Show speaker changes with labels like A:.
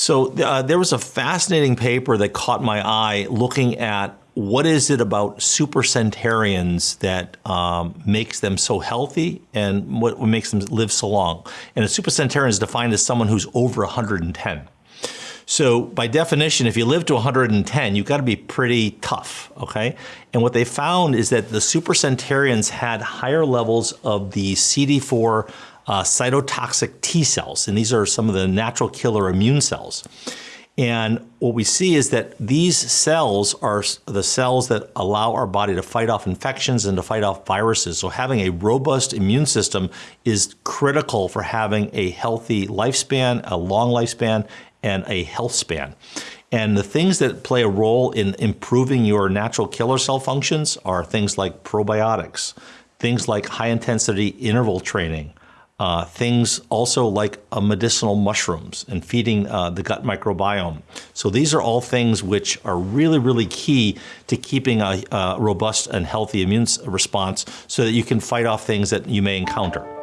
A: So uh, there was a fascinating paper that caught my eye looking at what is it about supercentenarians that um, makes them so healthy and what, makes them live so long. And a supercentenarian is defined as someone who's over 110. So by definition, if you live to 110, you've got to be pretty tough, okay? And what they found is that the supercentenarians had higher levels of the CD4 uh, cytotoxic T cells, and these are some of the natural killer immune cells. And what we see is that these cells are the cells that allow our body to fight off infections and to fight off viruses. So having a robust immune system is critical for having a healthy lifespan, a long lifespan, and a health span. And the things that play a role in improving your natural killer cell functions are things like probiotics, things like high intensity interval training, uh, things also like uh, medicinal mushrooms and feeding uh, the gut microbiome. So these are all things which are really, really key to keeping a, a robust and healthy immune response so that you can fight off things that you may encounter.